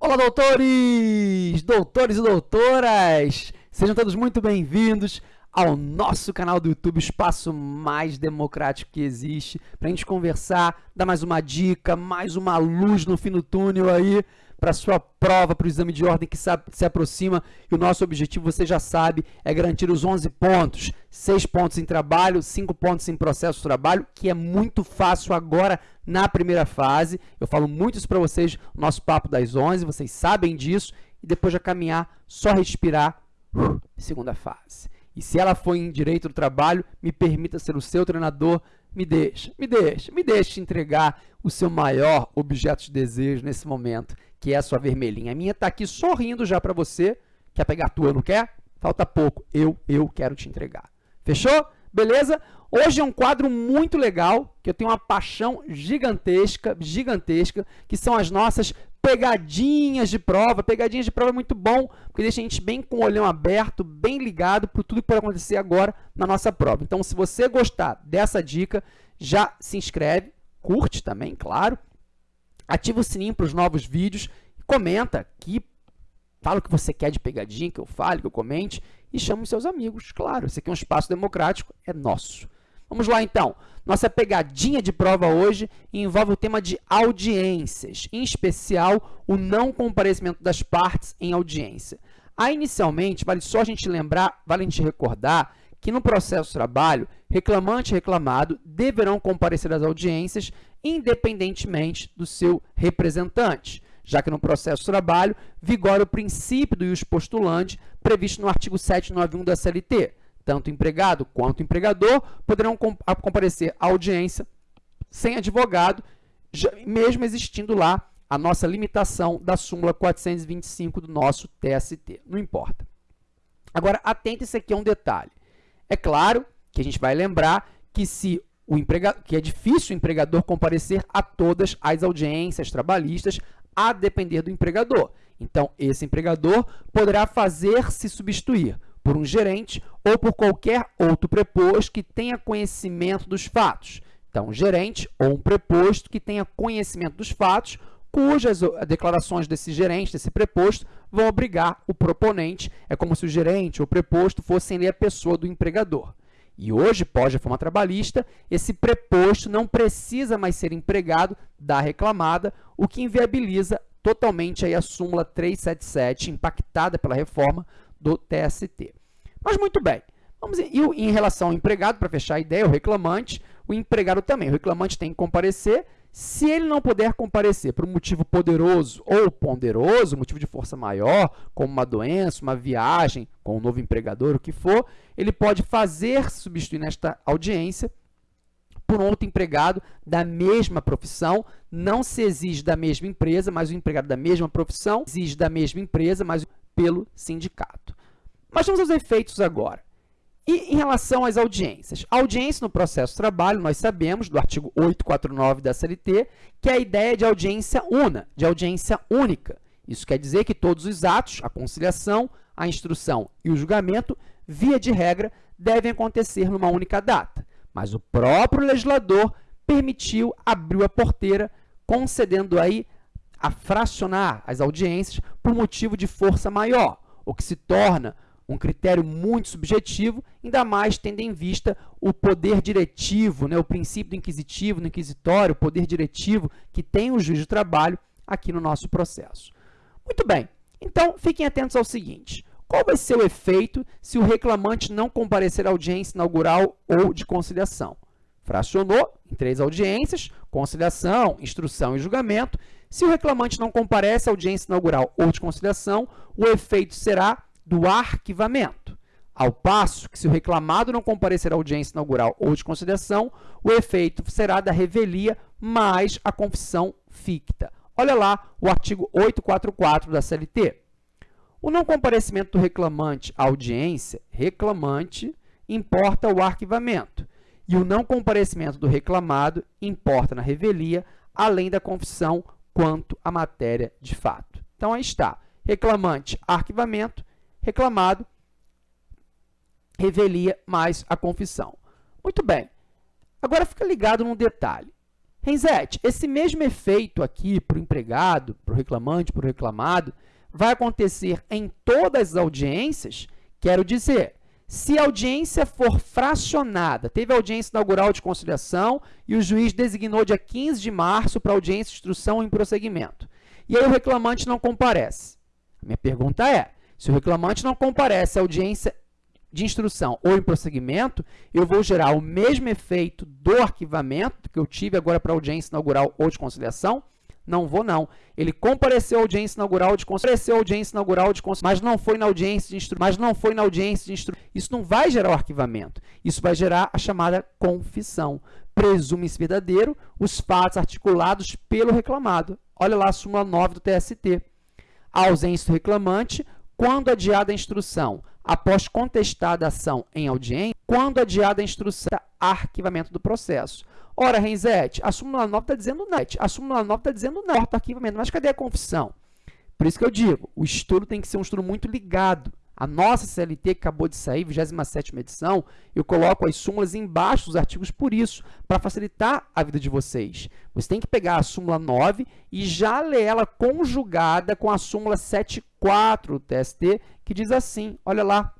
Olá, doutores! Doutores e doutoras! Sejam todos muito bem-vindos ao nosso canal do YouTube, o espaço mais democrático que existe, para a gente conversar, dar mais uma dica, mais uma luz no fim do túnel aí, para sua prova, para o exame de ordem que se aproxima. E o nosso objetivo, você já sabe, é garantir os 11 pontos. 6 pontos em trabalho, 5 pontos em processo de trabalho, que é muito fácil agora na primeira fase. Eu falo muito isso para vocês no nosso papo das 11, vocês sabem disso. E depois de caminhar, só respirar, segunda fase. E se ela for em direito do trabalho, me permita ser o seu treinador, me deixa, me deixa, me deixa entregar o seu maior objeto de desejo nesse momento, que é a sua vermelhinha. A minha está aqui sorrindo já para você. Quer pegar a tua, não quer? Falta pouco. Eu, eu quero te entregar. Fechou? Beleza? Hoje é um quadro muito legal, que eu tenho uma paixão gigantesca, gigantesca, que são as nossas pegadinhas de prova. Pegadinhas de prova é muito bom, porque deixa a gente bem com o olhão aberto, bem ligado para tudo que pode acontecer agora na nossa prova. Então, se você gostar dessa dica, já se inscreve, curte também, claro, ativa o sininho para os novos vídeos, comenta aqui, fala o que você quer de pegadinha, que eu fale, que eu comente, e chame os seus amigos, claro, esse aqui é um espaço democrático, é nosso. Vamos lá, então. Nossa pegadinha de prova hoje envolve o tema de audiências, em especial o não comparecimento das partes em audiência. Aí, inicialmente, vale só a gente lembrar, vale a gente recordar que no processo de trabalho, reclamante e reclamado deverão comparecer às audiências independentemente do seu representante, já que no processo de trabalho vigora o princípio do ius postulante previsto no artigo 791 da CLT, tanto empregado quanto empregador poderão comparecer à audiência sem advogado, mesmo existindo lá a nossa limitação da súmula 425 do nosso TST. Não importa. Agora, atente-se aqui a um detalhe. É claro que a gente vai lembrar que se o empregado, que é difícil o empregador comparecer a todas as audiências trabalhistas, a depender do empregador. Então, esse empregador poderá fazer-se substituir por um gerente ou por qualquer outro preposto que tenha conhecimento dos fatos. Então, um gerente ou um preposto que tenha conhecimento dos fatos, cujas declarações desse gerente, desse preposto, vão obrigar o proponente. É como se o gerente ou preposto fossem a pessoa do empregador. E hoje, pós-reforma trabalhista, esse preposto não precisa mais ser empregado da reclamada, o que inviabiliza totalmente aí a súmula 377, impactada pela reforma do TST. Mas muito bem, vamos e em relação ao empregado, para fechar a ideia, o reclamante, o empregado também. O reclamante tem que comparecer. Se ele não puder comparecer por um motivo poderoso ou ponderoso, motivo de força maior, como uma doença, uma viagem, com um novo empregador, o que for, ele pode fazer substituir nesta audiência por um outro empregado da mesma profissão. Não se exige da mesma empresa, mas o empregado da mesma profissão exige da mesma empresa, mas pelo sindicato. Mas vamos aos efeitos agora. E em relação às audiências? A audiência no processo de trabalho, nós sabemos, do artigo 849 da CLT, que é a ideia de audiência una, de audiência única. Isso quer dizer que todos os atos, a conciliação, a instrução e o julgamento, via de regra, devem acontecer numa única data. Mas o próprio legislador permitiu, abriu a porteira, concedendo aí a fracionar as audiências por motivo de força maior, o que se torna um critério muito subjetivo, ainda mais tendo em vista o poder diretivo, né, o princípio do inquisitivo, no inquisitório, o poder diretivo que tem o juiz de trabalho aqui no nosso processo. Muito bem, então fiquem atentos ao seguinte, qual vai ser o efeito se o reclamante não comparecer à audiência inaugural ou de conciliação? Fracionou em três audiências, conciliação, instrução e julgamento. Se o reclamante não comparece à audiência inaugural ou de conciliação, o efeito será do arquivamento. Ao passo que, se o reclamado não comparecer à audiência inaugural ou de conciliação, o efeito será da revelia mais a confissão ficta. Olha lá o artigo 844 da CLT. O não comparecimento do reclamante à audiência, reclamante, importa o arquivamento, e o não comparecimento do reclamado importa na revelia, além da confissão quanto à matéria de fato. Então, aí está. Reclamante, arquivamento, reclamado, revelia mais a confissão. Muito bem. Agora, fica ligado num detalhe. Renzete, esse mesmo efeito aqui para o empregado, para o reclamante, para o reclamado, vai acontecer em todas as audiências? Quero dizer, se a audiência for fracionada, teve audiência inaugural de conciliação e o juiz designou dia 15 de março para audiência de instrução em prosseguimento, e aí o reclamante não comparece. A minha pergunta é, se o reclamante não comparece à audiência de instrução ou em prosseguimento, eu vou gerar o mesmo efeito do arquivamento que eu tive agora para audiência inaugural ou de conciliação? Não vou, não. Ele compareceu à audiência inaugural de compareceu à audiência inaugural de mas não foi na audiência de instru mas não foi na audiência de instru Isso não vai gerar o arquivamento. Isso vai gerar a chamada confissão. Presume-se verdadeiro os fatos articulados pelo reclamado. Olha lá a súmula 9 do TST. A ausência do reclamante quando adiada a instrução após contestada a ação em audiência, quando adiada a instrução, arquivamento do processo. Ora, Renzete, a súmula 9 está dizendo não. A súmula 9 está dizendo não, arquivamento. Mas cadê a confissão? Por isso que eu digo, o estudo tem que ser um estudo muito ligado. A nossa CLT, que acabou de sair, 27ª edição, eu coloco as súmulas embaixo dos artigos por isso, para facilitar a vida de vocês. Você tem que pegar a súmula 9 e já ler ela conjugada com a súmula 7.4 do TST, que diz assim, olha lá,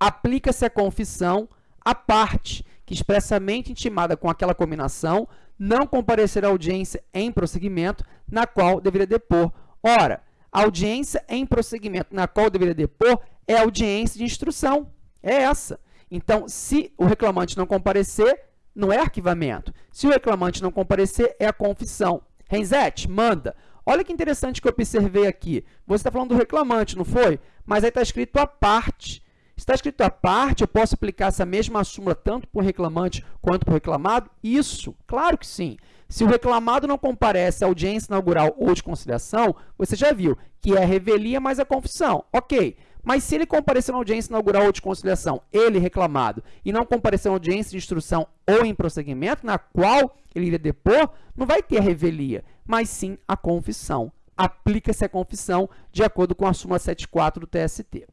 aplica-se a confissão à parte que expressamente intimada com aquela combinação não comparecer à audiência em prosseguimento na qual deveria depor. Ora, audiência em prosseguimento na qual deveria depor é audiência de instrução. É essa. Então, se o reclamante não comparecer, não é arquivamento. Se o reclamante não comparecer, é a confissão. Renzete, manda. Olha que interessante que eu observei aqui. Você está falando do reclamante, não foi? Mas aí está escrito a parte. Está escrito a parte, eu posso aplicar essa mesma súmula tanto para o reclamante quanto para o reclamado? Isso, claro que sim. Se o reclamado não comparece à audiência inaugural ou de conciliação, você já viu que é a revelia mais a confissão. Ok, mas se ele comparecer na audiência inaugural ou de conciliação, ele reclamado, e não comparecer na audiência de instrução ou em prosseguimento, na qual ele iria depor, não vai ter a revelia, mas sim a confissão. Aplica-se a confissão de acordo com a súmula 74 do TST.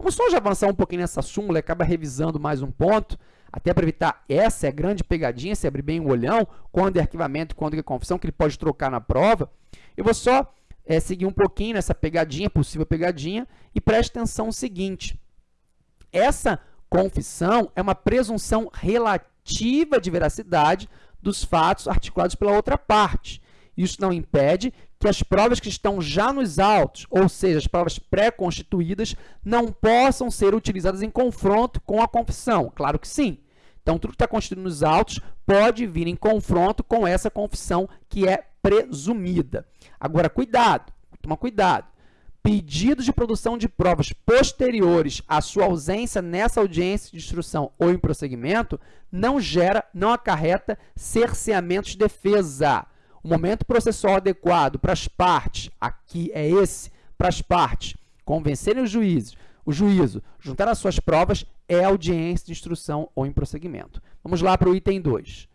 Vamos só já avançar um pouquinho nessa súmula e acaba revisando mais um ponto, até para evitar essa é a grande pegadinha, se abrir bem o olhão, quando é arquivamento quando é confissão, que ele pode trocar na prova. Eu vou só é, seguir um pouquinho nessa pegadinha, possível pegadinha, e preste atenção no seguinte. Essa confissão é uma presunção relativa de veracidade dos fatos articulados pela outra parte. Isso não impede que as provas que estão já nos autos, ou seja, as provas pré-constituídas, não possam ser utilizadas em confronto com a confissão. Claro que sim. Então, tudo que está constituído nos autos pode vir em confronto com essa confissão que é presumida. Agora, cuidado, toma cuidado. Pedidos de produção de provas posteriores à sua ausência nessa audiência de instrução ou em prosseguimento não gera, não acarreta cerceamento de defesa. O momento processual adequado para as partes, aqui é esse, para as partes convencerem os juízes, o juízo juntar as suas provas é audiência de instrução ou em prosseguimento. Vamos lá para o item 2.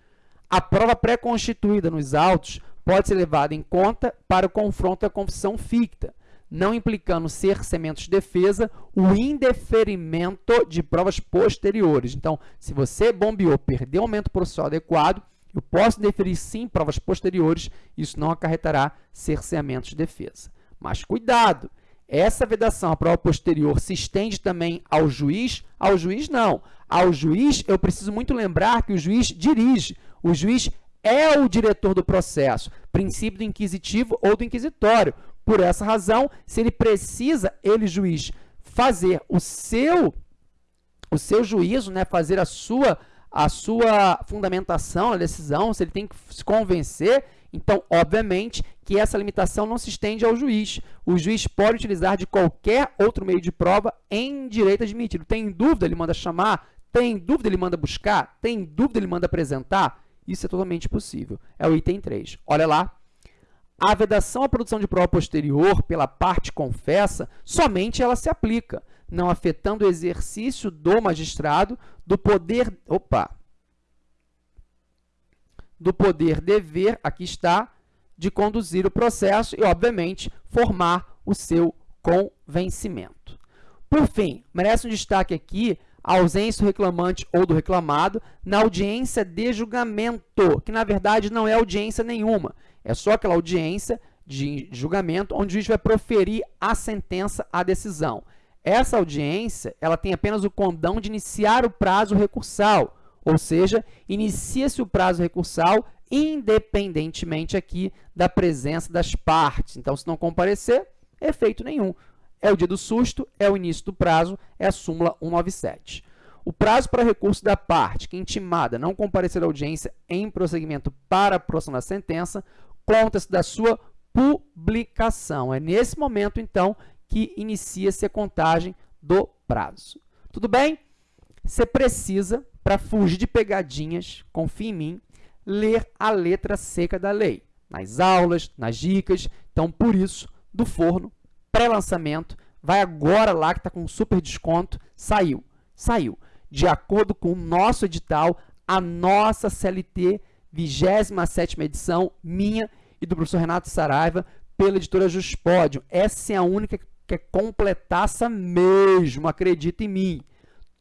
A prova pré-constituída nos autos pode ser levada em conta para o confronto da confissão ficta, não implicando cerceamento de defesa, o indeferimento de provas posteriores. Então, se você bombeou, perdeu o momento processual adequado, eu posso deferir sim provas posteriores, isso não acarretará cerceamento de defesa. Mas cuidado, essa vedação à prova posterior se estende também ao juiz? Ao juiz, não. Ao juiz, eu preciso muito lembrar que o juiz dirige. O juiz é o diretor do processo, princípio do inquisitivo ou do inquisitório. Por essa razão, se ele precisa, ele, juiz, fazer o seu, o seu juízo, né, fazer a sua a sua fundamentação, a decisão, se ele tem que se convencer, então, obviamente, que essa limitação não se estende ao juiz. O juiz pode utilizar de qualquer outro meio de prova em direito admitido. Tem dúvida, ele manda chamar. Tem dúvida, ele manda buscar. Tem dúvida, ele manda apresentar. Isso é totalmente possível. É o item 3. Olha lá. A vedação à produção de prova posterior pela parte confessa, somente ela se aplica não afetando o exercício do magistrado do poder, opa, do poder dever, aqui está, de conduzir o processo e, obviamente, formar o seu convencimento. Por fim, merece um destaque aqui a ausência do reclamante ou do reclamado na audiência de julgamento, que na verdade não é audiência nenhuma, é só aquela audiência de julgamento onde o juiz vai proferir a sentença, a decisão. Essa audiência ela tem apenas o condão de iniciar o prazo recursal, ou seja, inicia-se o prazo recursal independentemente aqui da presença das partes. Então, se não comparecer, efeito nenhum. É o dia do susto, é o início do prazo, é a súmula 197. O prazo para recurso da parte que intimada não comparecer à audiência em prosseguimento para a aprovação da sentença conta-se da sua publicação. É nesse momento, então, que inicia-se a contagem do prazo. Tudo bem? Você precisa, para fugir de pegadinhas, confie em mim, ler a letra seca da lei, nas aulas, nas dicas. Então, por isso, do forno, pré-lançamento, vai agora lá que está com super desconto, saiu, saiu. De acordo com o nosso edital, a nossa CLT, 27ª edição, minha e do professor Renato Saraiva, pela editora Juspódio. Essa é a única que é completaça mesmo, acredita em mim.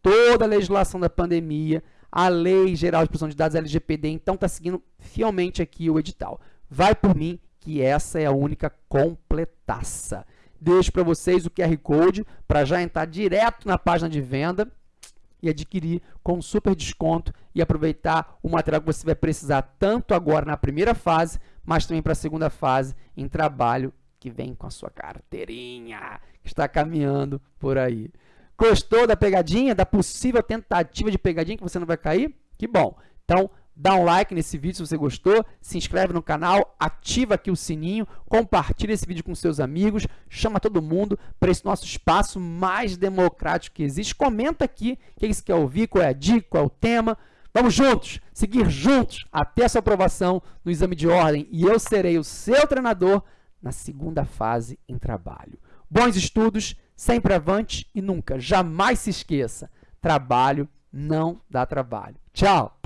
Toda a legislação da pandemia, a Lei Geral de Proteção de Dados LGPD, então está seguindo fielmente aqui o edital. Vai por mim, que essa é a única completaça. Deixo para vocês o QR Code para já entrar direto na página de venda e adquirir com super desconto e aproveitar o material que você vai precisar tanto agora na primeira fase, mas também para a segunda fase em trabalho que vem com a sua carteirinha, que está caminhando por aí. Gostou da pegadinha, da possível tentativa de pegadinha que você não vai cair? Que bom! Então, dá um like nesse vídeo se você gostou, se inscreve no canal, ativa aqui o sininho, compartilha esse vídeo com seus amigos, chama todo mundo para esse nosso espaço mais democrático que existe. Comenta aqui o que você quer ouvir, qual é a dica, qual é o tema. Vamos juntos, seguir juntos até a sua aprovação no exame de ordem e eu serei o seu treinador na segunda fase em trabalho. Bons estudos, sempre avante e nunca, jamais se esqueça, trabalho não dá trabalho. Tchau!